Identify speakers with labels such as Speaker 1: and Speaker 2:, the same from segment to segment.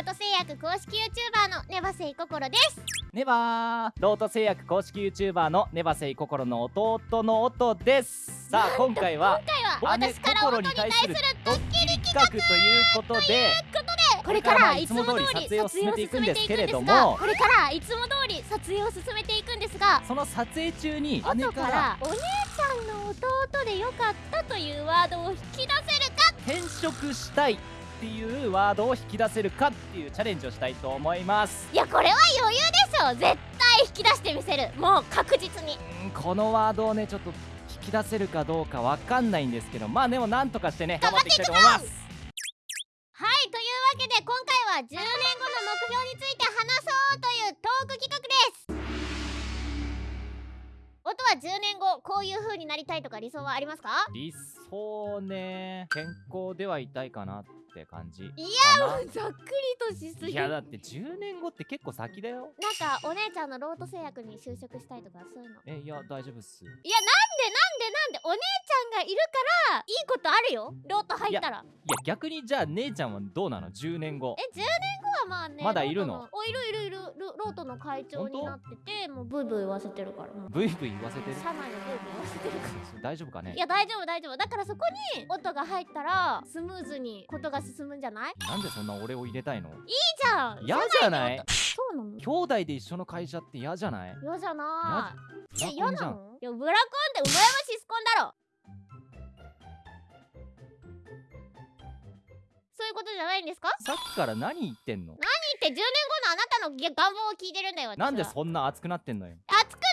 Speaker 1: ート製薬公式 YouTuber のネバセイココロです。
Speaker 2: ネバー。ロート製薬公式 YouTuber のネバセイココロの弟の音です。さあ今回は
Speaker 1: 今回は
Speaker 2: 姉
Speaker 1: 私から
Speaker 2: 心
Speaker 1: 音に対する
Speaker 2: ドッキリ企画ということで
Speaker 1: これからいつも通り
Speaker 2: 撮影を進めていくんですけれども
Speaker 1: これからいつも通り撮影を進めていくんですが
Speaker 2: その撮影中に姉
Speaker 1: 後
Speaker 2: か
Speaker 1: らお姉ちゃんの弟でよかったというワードを引き出せるか？
Speaker 2: 転職したいっていうワードを引き出せるかっていうチャレンジをしたいと思います。
Speaker 1: いやこれは余裕でしょ絶対引き出してみせる。もう確実に。
Speaker 2: うんこのワードをねちょっと引き出せるかどうかわかんないんですけどまあでもなんとかしてね頑張っていきたいと思います。
Speaker 1: はいというわけで今回は10年後の目標について話そうというトーク企画です。音は10年後こういう風になりたいとか理想はありますか？
Speaker 2: 理想ね健康ではいたいかなって感じ
Speaker 1: い
Speaker 2: や
Speaker 1: もうざっくりとしすぎ。
Speaker 2: いやだって10年後って結構先だよ。
Speaker 1: なんかお姉ちゃんのロート製薬に就職したいとかそういうの。
Speaker 2: えいや大丈夫っす。
Speaker 1: いやななんでお姉ちゃんがいるからいいことあるよ。ロート入ったら。
Speaker 2: いや逆にじゃあ姉ちゃんはどうなの？10年後。
Speaker 1: え10年後はまあね
Speaker 2: まだいるの？
Speaker 1: おいるいるいる。ロロートの会長になっててもうブイブイ言わせてるから。
Speaker 2: ブイブイ言わせてる？
Speaker 1: 社内でブイブイ言わせてる。から
Speaker 2: 大丈夫かね？
Speaker 1: いや大丈夫大丈夫。だからそこに音が入ったらスムーズにことが進むんじゃない？いい
Speaker 2: なんでそんな俺を入れたいの？
Speaker 1: じゃん。
Speaker 2: 嫌じゃない？
Speaker 1: そうなの？
Speaker 2: 兄弟で一緒の会社って嫌じゃない？
Speaker 1: 嫌じゃない。嫌なの？いやブラコンってうまやまシスコンだろ。そういうことじゃないんですか？
Speaker 2: さっきから何言ってんの？
Speaker 1: 何って10年後のあなたの願望を聞いてるんだよ
Speaker 2: なんでそんな熱くなってんのよ。
Speaker 1: 熱くな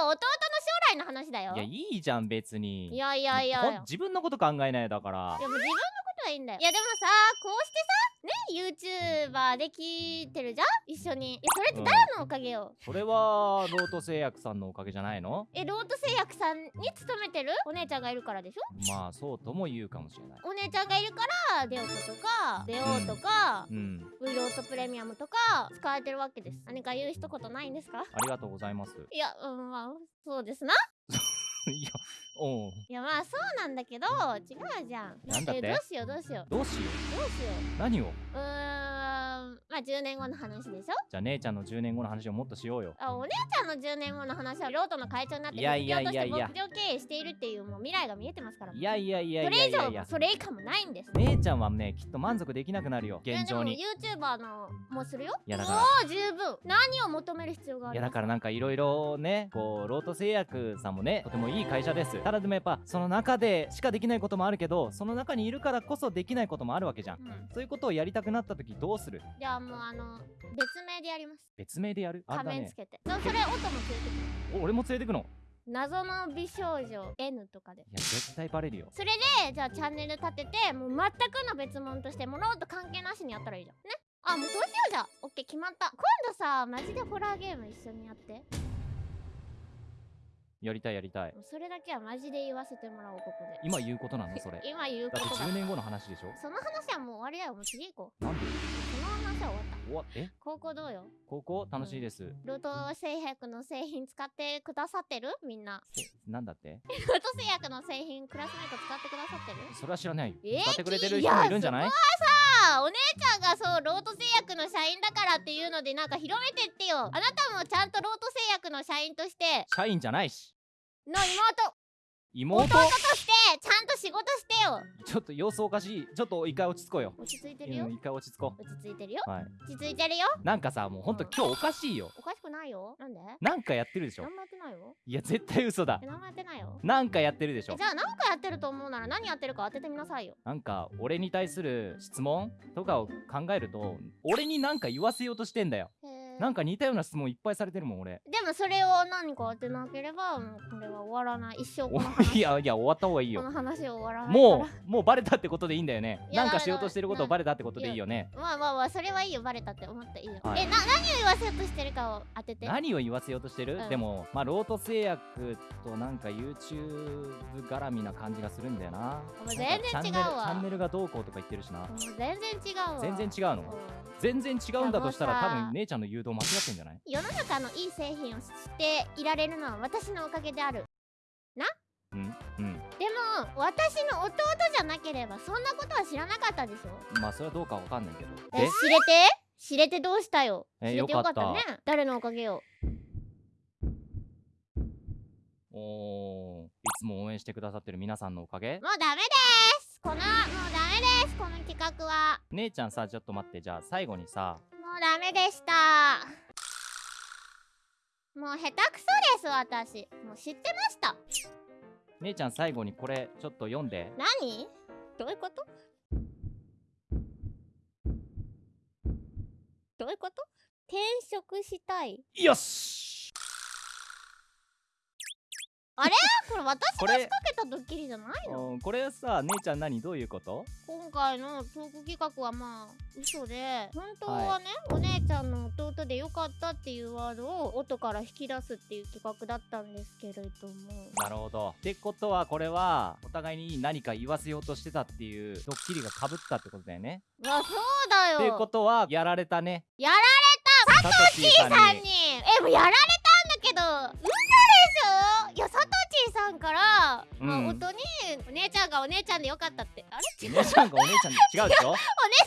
Speaker 1: るよ弟の将来の話だよ。
Speaker 2: いやいいじゃん別に。
Speaker 1: いやいやいや
Speaker 2: 自分のこと考えないだから。
Speaker 1: いやもう自分のことはいいんだよ。いやでもさこうしてさね YouTuber で聞いてるじゃん？一緒に。いやそれって誰のおかげよ、
Speaker 2: それはロート製薬さんのおかげじゃないの？
Speaker 1: えロート製薬さんに勤めてる？お姉ちゃんがいるからでしょ？
Speaker 2: まあそうとも言うかもしれない。
Speaker 1: お姉ちゃんがいるからデオトとかデオとか、
Speaker 2: うん。
Speaker 1: ウイロートプレミアムとか使えてるわけです。何か言う一言ないんですか？
Speaker 2: ありがとうございます。
Speaker 1: いやうんまあそうですな。い
Speaker 2: やおう
Speaker 1: いやまあそうなんだけど違うじゃん。
Speaker 2: なんだって？
Speaker 1: えどうしようどうしよう。
Speaker 2: どうしよ
Speaker 1: どうしよ
Speaker 2: う。何を？
Speaker 1: ううーんまあ10年後の話でしょ？
Speaker 2: じゃあ姉ちゃんの10年後の話をもっとしようよ。
Speaker 1: あお姉ちゃんの10年後の話はロートの会長になって
Speaker 2: いやいやいやいや。
Speaker 1: 経営しているっていうもう未来が見えてますから。
Speaker 2: いやいやいや
Speaker 1: それ以上
Speaker 2: いやいやいや。
Speaker 1: それ以下もないんです。
Speaker 2: 姉ちゃんはねきっと満足できなくなるよ現状に。
Speaker 1: YouTuber のもうするよ。
Speaker 2: いやだから。
Speaker 1: もう十分。何を求める必要がある？
Speaker 2: いやだからなんかいろいろねこうロート製薬さんもねとてもいい会社です。ただでもやっぱその中でしかできないこともあるけどその中にいるからこそできないこともあるわけじゃん。
Speaker 1: うん。
Speaker 2: そういうことをやりたくなった時どうする？
Speaker 1: じゃあもうあの別名でやります。
Speaker 2: 別名でやる？
Speaker 1: 仮面つけて、そそれ音も連れてくる
Speaker 2: お俺も連れてくの？
Speaker 1: 謎の美少女 N とかで。
Speaker 2: いや絶対バレるよ。
Speaker 1: それでじゃあチャンネル立ててもう全くの別物としてもロート関係なしにやったらいいじゃん。ね？あもうそうしようじゃんオッケー決まった。今度さマジでホラーゲーム一緒にやって。
Speaker 2: やりたいやりたい。
Speaker 1: それだけはマジで言わせてもらおうここで。
Speaker 2: 今言うことなの？それ。
Speaker 1: 今言うこ
Speaker 2: だ。って
Speaker 1: とだ
Speaker 2: 10年後の話でしょ？
Speaker 1: その話はもう終わりだよ。もう次行こう。
Speaker 2: なんで？
Speaker 1: 終わった。
Speaker 2: 終わえ？
Speaker 1: 高校どうよ？
Speaker 2: 高校？楽しいです、
Speaker 1: ロート製薬の製品使ってくださってる？みんな。
Speaker 2: せなんだって？
Speaker 1: ロート製薬の製品クラスメート使ってくださってる？
Speaker 2: それは知らないよ。
Speaker 1: えー
Speaker 2: 使ってくれてる人もいるんじゃない？
Speaker 1: さあお姉ちゃんがそうロート製薬の社員だからっていうのでなんか広めてってよ。あなたもちゃんとロート製薬の社員として。
Speaker 2: 社員じゃないし。
Speaker 1: の妹
Speaker 2: 妹？
Speaker 1: 弟としてちゃんと仕事してよ。
Speaker 2: ちょっと様子おかしい。ちょっと一回落ち着こうよ。
Speaker 1: 落ち着いてるよ。
Speaker 2: うん一回落ち着こ
Speaker 1: 落ち着いてるよ。
Speaker 2: うはい。
Speaker 1: 落ち着いてるよ。
Speaker 2: なんかさもうほんと今日おかしいよ。
Speaker 1: おかしくないよ。なんで？
Speaker 2: なんかやってるでしょ？
Speaker 1: 何もやってないよ。
Speaker 2: いや絶対嘘だ。
Speaker 1: え何もやってないよ。
Speaker 2: なんかやってるでしょ？
Speaker 1: えじゃあ何かやってると思うなら何やってるか当ててみなさいよ。
Speaker 2: なんか俺に対する質問とかを考えると俺になんか言わせようとしてんだよ。
Speaker 1: へー
Speaker 2: なんか似たような質問いっぱいされてるもん俺。
Speaker 1: でもそれを何か当てなければもうこれは終わらない。一生こ
Speaker 2: お
Speaker 1: の 話。
Speaker 2: いやいや終わった方がいいよ。
Speaker 1: この話は終わらない
Speaker 2: もう もうバレたってことでいいんだよね。なんかしようとしてることを
Speaker 1: な
Speaker 2: バレたってことでいいよね。
Speaker 1: まあまあまあそれはいいよ。バレたって思っていいよ、
Speaker 2: はい。
Speaker 1: えな何を言わせようとしてるかを当てて。
Speaker 2: 何を言わせようとしてる、
Speaker 1: うん。
Speaker 2: でもまあロート製薬となんか YouTube 絡みな感じがするんだよな。
Speaker 1: 全然違うわ。
Speaker 2: チャンネルがどうこうとか言ってるしな。
Speaker 1: もう全然違うわ。
Speaker 2: 全然違うの？
Speaker 1: うん。
Speaker 2: 全然違うんだとしたら多分姉ちゃんの誘導間違ってんじゃない？
Speaker 1: 世の中のいい製品を知っていられるのは私のおかげである。
Speaker 2: うん？うん。
Speaker 1: でも私の弟じゃなければそんなことは知らなかったでしょ？
Speaker 2: まあそれはどうかわかんないけど。
Speaker 1: え
Speaker 2: で
Speaker 1: 知れて？知れてどうしたよ？
Speaker 2: え
Speaker 1: 知れてよかったね。誰のおかげよ
Speaker 2: おー。いつも応援してくださってる皆さんのおかげ？
Speaker 1: もうダメです！このもうダメです！この企画は。
Speaker 2: 姉ちゃんさちょっと待って。じゃあ最後にさ
Speaker 1: もうダメでした。もう下手くそです私。もう知ってました。
Speaker 2: 姉ちゃん最後にこれちょっと読んで。
Speaker 1: 何？どういうこと？どういうこと？転職したい。
Speaker 2: よし
Speaker 1: これ？私
Speaker 2: これ
Speaker 1: がかけたドッキリじゃないの？
Speaker 2: うんこれさ姉ちゃん何？どういうこと？
Speaker 1: 今回のトーク企画はまあ嘘で本当はね、お姉ちゃんの弟でよかったっていうワードを音から引き出すっていう企画だったんですけれども。
Speaker 2: なるほど。ってことはこれはお互いに何か言わせようとしてたっていうドッキリがかぶったってことだよね？
Speaker 1: うわそうだよ。
Speaker 2: ってことはやられたね。
Speaker 1: やられ
Speaker 2: サトシー
Speaker 1: たさんに。えもうやられたんだけどんから、
Speaker 2: うん。
Speaker 1: まあ、音にお姉ちゃんがお姉ちゃんでよかったって。あれ？違う
Speaker 2: 姉ちゃんがお姉ちゃんで違うでしょ？
Speaker 1: お姉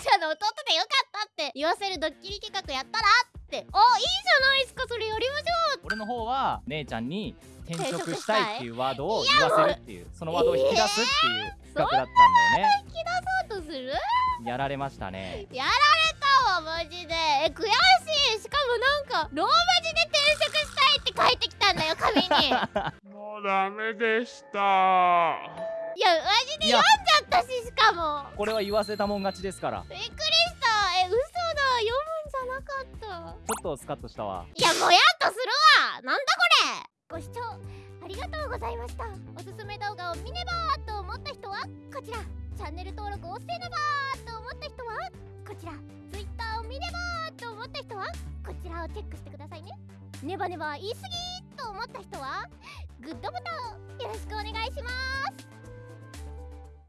Speaker 1: ちゃんの弟でよかったって。言わせるドッキリ企画やったらって。おいいじゃないですかそれやりましょ
Speaker 2: 俺の方は姉ちゃんに転職したいっていうワードを言わせるっていうそのワードを引き出すっていう企画だったんだよね。
Speaker 1: うとする
Speaker 2: やられましたね
Speaker 1: やられたわマジで。え悔しい。しかもなんかローマ字で転職したいって書いてきたんだよ紙に
Speaker 3: でした。
Speaker 1: マジで
Speaker 2: いや。
Speaker 1: 読んじゃったししかも。
Speaker 2: これは言わせたもん勝ちですから。
Speaker 1: びっくりした。え嘘だ読むんじゃなかった。
Speaker 2: ちょっとスカッとしたわ。
Speaker 1: いやもやっとするわ。なんだこれ。ご視聴ありがとうございました。おすすめ動画を見ねばーと思った人はこちら。チャンネル登録をせねばーと思った人はこちら。Twitter を見ねばーと思った人はこちらをチェックしてくださいね。ネバネバ言い過ぎーと思った人はグッドボタンをよろしくお願いします。